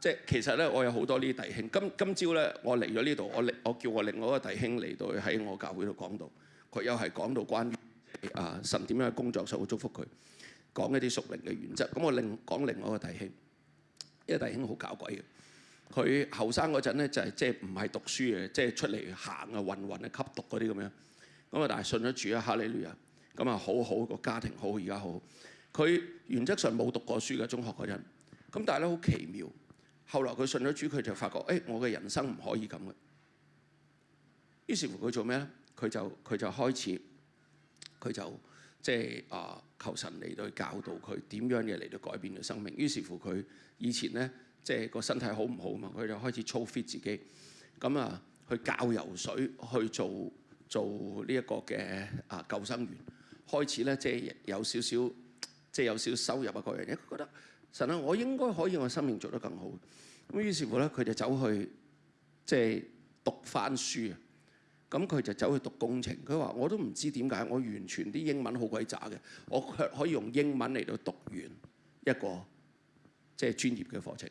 即係其實咧，我有好多呢啲弟兄。今今朝咧，我嚟咗呢度，我我叫我另外一個弟兄嚟到喺我教會度講道，佢又係講到關於啊神點樣去工作，所以祝福佢講一啲屬靈嘅原則。咁我另講另外一個弟兄，呢個弟兄好搞鬼嘅。佢後生嗰陣咧就係即係唔係讀書嘅，即係出嚟行啊、混混啊、吸毒嗰啲咁樣。咁啊，但係信咗主啊，哈利爾。咁啊，好好個家庭，好而家好。佢原則上冇讀過書嘅，中學嗰陣。咁但係咧好奇妙，後來佢信咗主，佢就發覺誒，我嘅人生唔可以咁嘅。於是乎佢做咩咧？佢就佢就開始，佢就即係啊求神嚟到教導佢點樣嘢嚟到改變佢生命。於是乎佢以前咧。即係個身體好唔好嘛？佢就開始操 fit 自己，咁啊去教游水，去做做呢一個嘅啊救生員。開始咧，即係有少少，即係有少收入啊，各樣嘢。佢覺得神啊，我應該可以我生命做得更好。咁於是乎咧，佢就走去即係讀翻書。咁佢就走去讀工程。佢話我都唔知點解，我完全啲英文好鬼渣嘅，我卻可以用英文嚟到讀完一個即係專業嘅課程。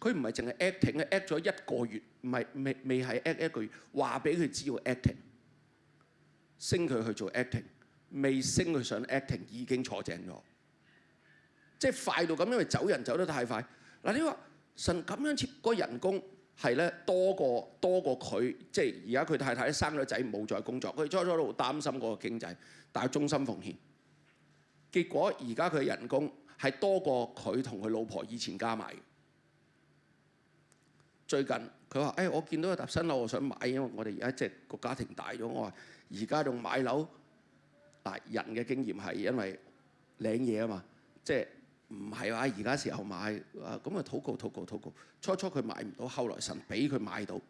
佢唔係淨係 acting，佢 a c t 咗一個月，唔係未未係 a c t 一個月，話俾佢知要 acting，升佢去做 acting，未升佢上 acting 已經坐正咗，即係快到咁，因為走人走得太快。嗱，你話神咁樣設個人工係咧多過多過佢，即係而家佢太太生咗仔冇再工作，佢初初都好擔心嗰個經濟，但係忠心奉獻，結果而家佢人工係多過佢同佢老婆以前加埋。最近佢話：，誒，我見到一棟新樓，我想買，因為我哋而家即係個家庭大咗。我話：而家仲買樓，嗱，人嘅經驗係因為領嘢啊嘛，即係唔係話而家時候買，咁啊，禱告禱告禱告。初初佢買唔到，後來神俾佢買到，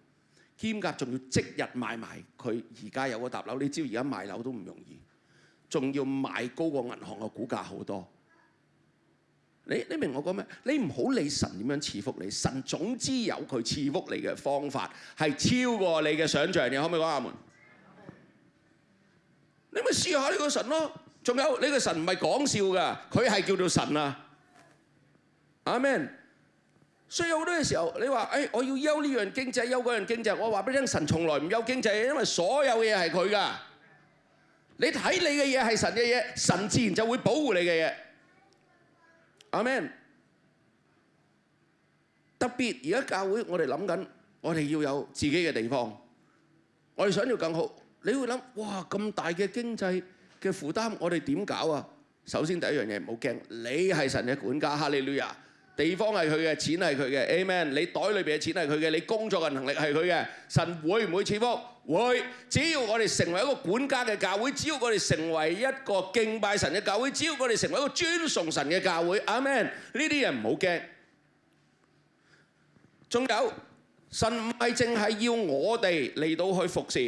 兼夾仲要即日買埋。佢而家有個搭樓，你知而家買樓都唔容易，仲要買高過銀行嘅股價好多。你你明我讲咩？你唔好理神点样赐福你，神总之有佢赐福你嘅方法，系超过你嘅想象你可唔可以讲阿门？你咪试下呢个神咯。仲有呢个神唔系讲笑噶，佢系叫做神啊。阿 m a n 所以好多嘅时候，你话诶，我要休呢样经济，休嗰样经济，我话俾你听，神从来唔休经济，因为所有嘢系佢噶。你睇你嘅嘢系神嘅嘢，神自然就会保护你嘅嘢。阿 m a n 特別而家教會，我哋諗緊，我哋要有自己嘅地方，我哋想要更好。你會諗，哇咁大嘅經濟嘅負擔，我哋點搞啊？首先第一樣嘢冇驚，你係神嘅管家，哈利路亞。地方係佢嘅，錢係佢嘅，amen。你袋裏邊嘅錢係佢嘅，你工作嘅能力係佢嘅，神會唔會賜福？会，只要我哋成为一个管家嘅教会，只要我哋成为一个敬拜神嘅教会，只要我哋成为一个尊崇神嘅教会，阿 m a n 呢啲人唔好惊。仲有，神唔系净系要我哋嚟到去服侍。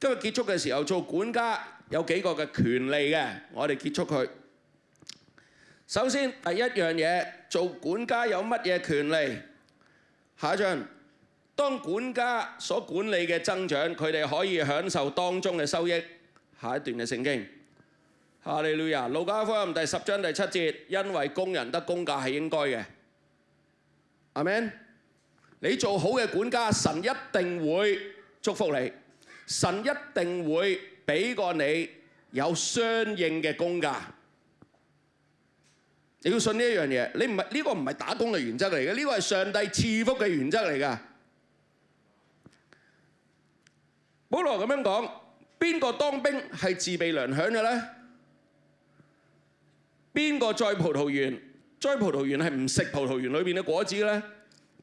今日结束嘅时候，做管家有几个嘅权利嘅，我哋结束佢。首先第一样嘢，做管家有乜嘢权利？下一张。當管家所管理嘅增長，佢哋可以享受當中嘅收益。下一段嘅聖經：，哈利路亞。路加福音第十章第七節，因為工人得工價係應該嘅。阿 m a n 你做好嘅管家，神一定會祝福你，神一定會俾過你有相應嘅工價。你要信呢一樣嘢，你唔係呢個唔係打工嘅原則嚟嘅，呢個係上帝賜福嘅原則嚟嘅。保羅咁樣講：邊個當兵係自備糧餉嘅咧？邊個栽葡萄園？栽葡萄園係唔食葡萄園裏邊嘅果子咧？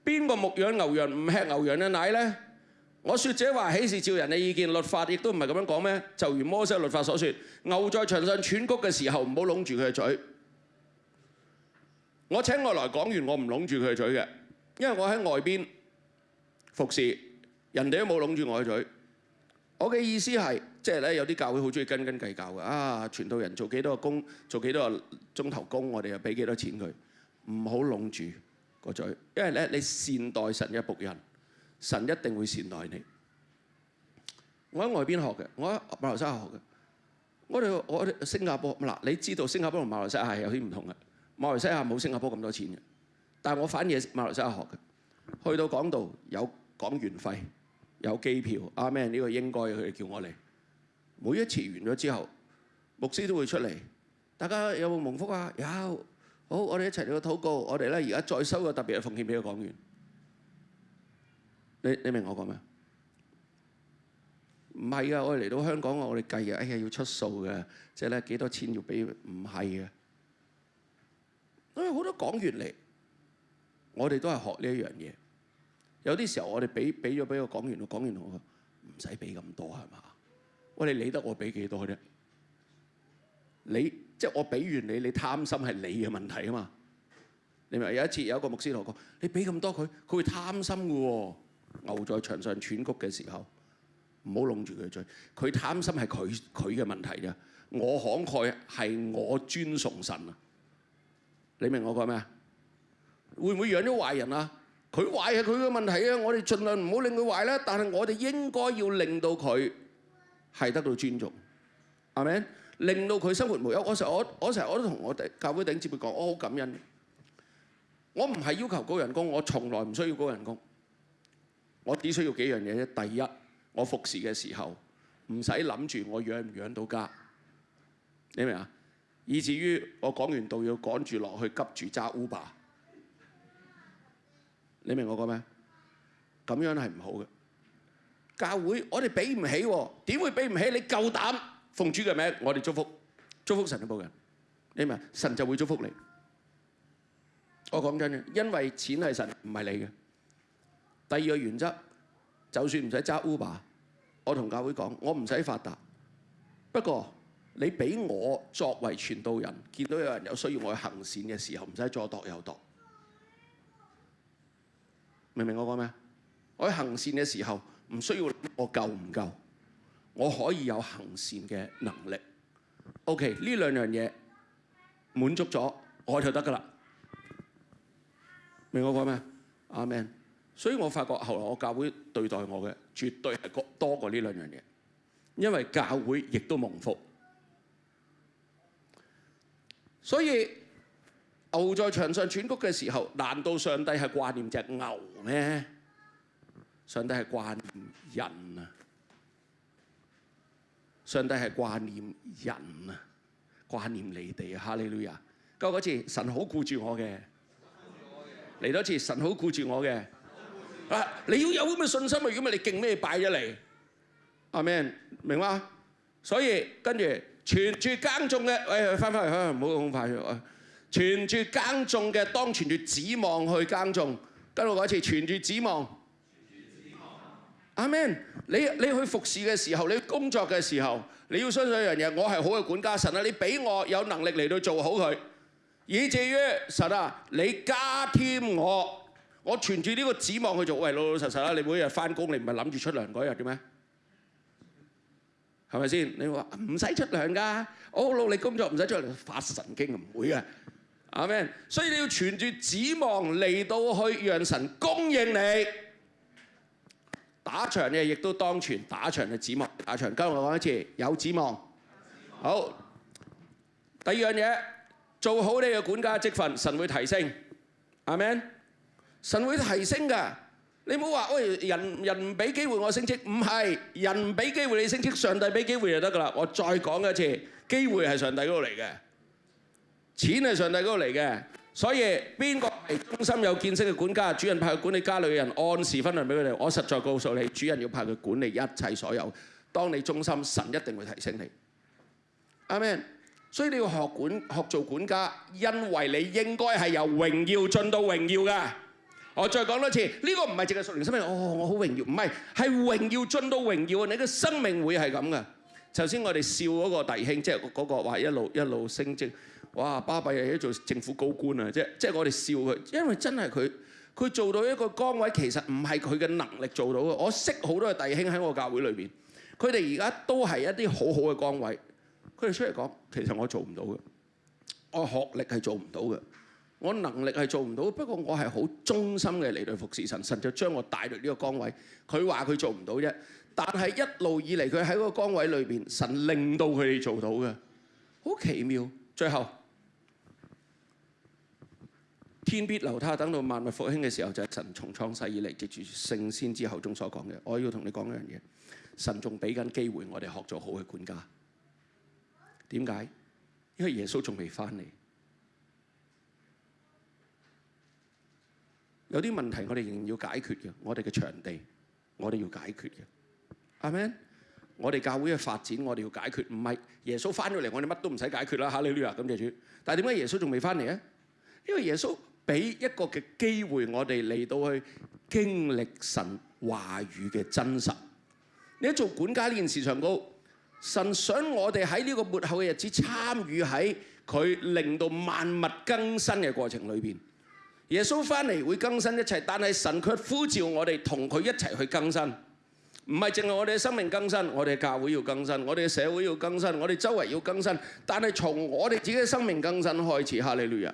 邊個牧養牛羊唔吃牛羊嘅奶咧？我説者話：喜是照人嘅意見律法，亦都唔係咁樣講咩？就如摩西律法所説：牛在牆上喘谷嘅時候，唔好攏住佢嘅嘴。我請外來講完，我唔攏住佢嘅嘴嘅，因為我喺外邊服侍，人哋都冇攏住我嘅嘴。我嘅意思係，即係咧有啲教會好中意斤斤計較嘅啊，全套人做幾多個工，做幾多個鐘頭工，我哋又俾幾多錢佢，唔好攏住個嘴，因為咧你善待神嘅仆人，神一定會善待你。我喺外邊學嘅，我喺馬來西亞學嘅，我哋我哋新加坡嗱，你知道新加坡同馬來西亞係有啲唔同嘅，馬來西亞冇新加坡咁多錢嘅，但係我反而馬來西亞學嘅，去到港度有港元費。有機票阿 Man 呢個應該佢哋叫我嚟。每一次完咗之後，牧師都會出嚟。大家有冇蒙福啊？有。好，我哋一齊嚟個禱告。我哋咧而家再收個特別嘅奉獻俾個港元。你你明我講咩？唔係噶，我哋嚟到香港，我哋計嘅。哎呀，要出數嘅，即係咧幾多錢要俾？唔係嘅。因為好多港元嚟，我哋都係學呢一樣嘢。有啲時候我哋俾俾咗俾個講員，我講完我唔使俾咁多係嘛？喂，你理得我俾幾多啫？你即係我俾完你，你貪心係你嘅問題啊嘛？你明？有一次有一個牧師同我講：你俾咁多佢，佢會貪心嘅喎。牛在牆上喘谷嘅時候，唔好弄住佢嘴。佢貪心係佢佢嘅問題啫。我慷慨係我尊崇神啊。你明我講咩啊？會唔會養咗壞人啊？佢壞係佢嘅問題啊！我哋盡量唔好令佢壞啦，但係我哋應該要令到佢係得到尊重，係咪？令到佢生活無憂。我成我我成日我都同我哋教會頂接會講，我好感恩。我唔係要求高人工，我從來唔需要高人工。我只需要幾樣嘢啫。第一，我服侍嘅時候唔使諗住我養唔養到家，你明明啊？以至於我講完道要趕住落去急住揸 Uber。你明我講咩？咁樣係唔好嘅。教會我哋俾唔起喎，點會俾唔起？你夠膽奉主嘅名，我哋祝福，祝福神嘅仆人。你明？神就會祝福你。我講真嘅，因為錢係神，唔係你嘅。第二個原則，就算唔使揸 Uber，我同教會講，我唔使發達。不過你俾我作為傳道人，見到有人有需要我去行善嘅時候，唔使再度又度。明唔明我講咩？我喺行善嘅時候唔需要我夠唔夠，我可以有行善嘅能力。OK，呢兩樣嘢滿足咗我就得噶啦。明我講咩？阿 m a n 所以我發覺後來我教會對待我嘅絕對係多過呢兩樣嘢，因為教會亦都蒙福。所以。牛在场上喘谷嘅时候，难道上帝系挂念只牛咩？上帝系挂念人啊！上帝系挂念人啊！挂念你哋啊！哈利路亞！嚟嗰次，神好顾住我嘅。嚟多次，神好顾住我嘅。啊！你要有咁嘅信心啊！如果唔係，你敬咩拜啫？你阿 m a n 明嘛？所以跟住全住耕种嘅，喂，翻返去，唔好咁快啊！存住耕种嘅，当存住指望去耕种。跟住我講一次，存住指望。阿 m a n 你你去服侍嘅時候，你工作嘅時候，你要相信一樣嘢，我係好嘅管家。神啊，你俾我有能力嚟到做好佢。以至於神啊，你加添我，我存住呢個指望去做。喂，老老實實啦，你每日翻工，你唔係諗住出糧嗰日嘅咩？係咪先？你話唔使出糧㗎？我努力工作唔使出糧，發神經唔會嘅。啊咩？所以你要存住指望嚟到去，讓神供應你。打場嘅亦都當全，打場嘅指望。打長，今日講一次，有指望。好。第二樣嘢，做好你嘅管家職分，神會提升。啊咩？神會提升噶。你唔好話，喂，人人唔俾機會我升職，唔係人唔俾機會你升職，上帝俾機會就得噶啦。我再講一次，機會係上帝嗰度嚟嘅。錢係上帝嗰度嚟嘅，所以邊個係忠心有見識嘅管家？主人派佢管理家裏嘅人，按時分糧俾佢哋。我實在告訴你，主人要派佢管理一切所有。當你忠心，神一定會提醒你。阿 m a n 所以你要學管學做管家，因為你應該係由榮耀進到榮耀噶。我再講多次，呢個唔係淨係屬靈生命。哦，我好榮耀，唔係係榮耀進到榮耀，你嘅生命會係咁噶。頭先我哋笑嗰個弟兄，即係嗰個話一路一路升職。哇！巴閉又喺做政府高官啊，即即我哋笑佢，因為真係佢佢做到一個崗位，其實唔係佢嘅能力做到嘅。我識好多嘅弟兄喺我教會裏邊，佢哋而家都係一啲好好嘅崗位。佢哋出嚟講，其實我做唔到嘅，我學歷係做唔到嘅，我能力係做唔到。不過我係好忠心嘅嚟到服侍神，神就將我帶到呢個崗位。佢話佢做唔到啫，但係一路以嚟佢喺個崗位裏邊，神令到佢哋做到嘅，好奇妙。最後。天必留他，等到萬物復興嘅時候，就係神從創世以嚟接住聖先之口中所講嘅。我要同你講一樣嘢，神仲俾緊機會我哋學做好嘅管家。點解？因為耶穌仲未翻嚟，有啲問題我哋仍然要解決嘅。我哋嘅場地，我哋要解決嘅。阿妹，我哋教會嘅發展，我哋要解決。唔係耶穌翻咗嚟，我哋乜都唔使解決啦哈你呢話咁谢主，但系點解耶穌仲未翻嚟啊？因為耶穌。俾一個嘅機會，我哋嚟到去經歷神話語嘅真實。你喺做管家呢件事上高，神想我哋喺呢個末後嘅日子參與喺佢令到萬物更新嘅過程裏邊。耶穌翻嚟會更新一切，但係神卻呼召我哋同佢一齊去更新。唔係淨係我哋嘅生命更新，我哋嘅教會要更新，我哋嘅社會要更新，我哋周圍要更新。但係從我哋自己嘅生命更新開始，哈利路亞。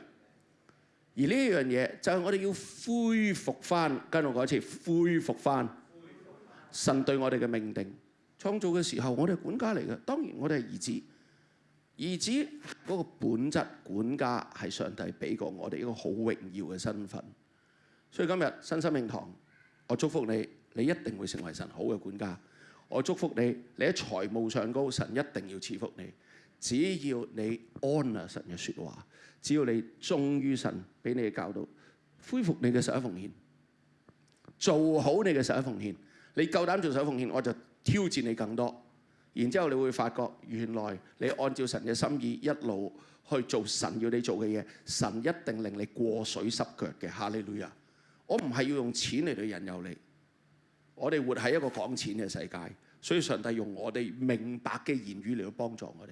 而呢樣嘢就係我哋要恢復翻，跟住我講一次，恢復翻神對我哋嘅命定。創造嘅時候，我哋管家嚟嘅，當然我哋係兒子，兒子嗰個本質管家係上帝俾過我哋一個好榮耀嘅身份。所以今日新生命堂，我祝福你，你一定會成為神好嘅管家。我祝福你，你喺財務上高，神一定要賜福你。只要你安啊神嘅説話，只要你忠於神，俾你嘅教導，恢復你嘅十一奉獻，做好你嘅十一奉獻，你夠膽做十一奉獻，我就挑戰你更多。然之後你會發覺，原來你按照神嘅心意一路去做神要你做嘅嘢，神一定令你過水濕腳嘅哈利路亞。我唔係要用錢嚟到引誘你，我哋活喺一個講錢嘅世界，所以上帝用我哋明白嘅言語嚟到幫助我哋。